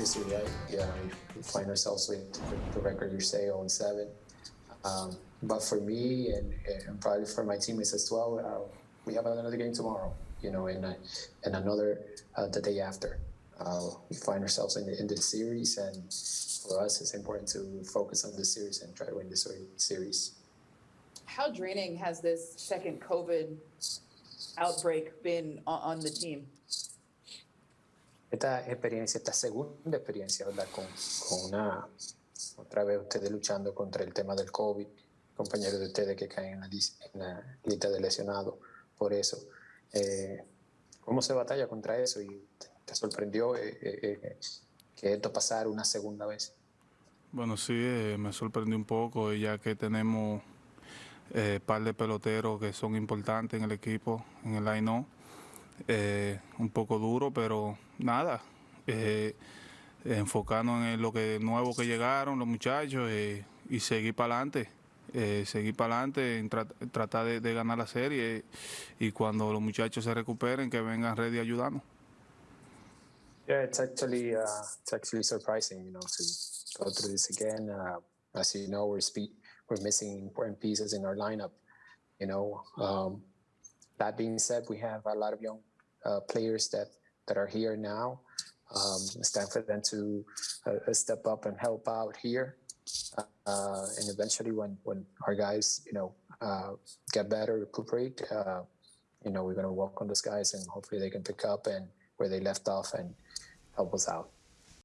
obviously, right? Yeah, we find ourselves with the record you say on seven. Um, but for me and, and probably for my teammates as well, uh, we have another game tomorrow, you know, and uh, and another uh, the day after. Uh, we find ourselves in the in this series, and for us, it's important to focus on the series and try to win this series. How draining has this second COVID outbreak been on the team? Esta experiencia, esta segunda experiencia, ¿verdad? Con, una, otra vez ustedes luchando contra el tema del COVID, compañeros de ustedes que caen en la, en lista de lesionados por eso. Eh, ¿Cómo se batalla contra eso? ¿Y te sorprendió eh, eh, que esto pasara una segunda vez? Bueno, sí, me sorprendió un poco, ya que tenemos un par de peloteros que son importantes en el equipo, en el line eh, un poco duro, pero nada, eh, enfocarnos en lo que nuevo que llegaron los muchachos eh, y seguir para adelante. Eh, seguir para adelante, tratar de, ganar la serie y cuando los muchachos se recuperen que vengan ready a ayudarnos. Yeah, it's actually uh, it's actually surprising, you know, to go through this again. Uh, as you know, we're we're missing important pieces in our lineup. You know, um, that being said, we have a lot of young uh, players that that are here now. Um, it's time for them to uh, step up and help out here. Uh, and eventually, when when our guys, you know, uh, get better, recuperate, uh, you know, we're going to work on those guys, and hopefully they can pick up and where they left off and help us out.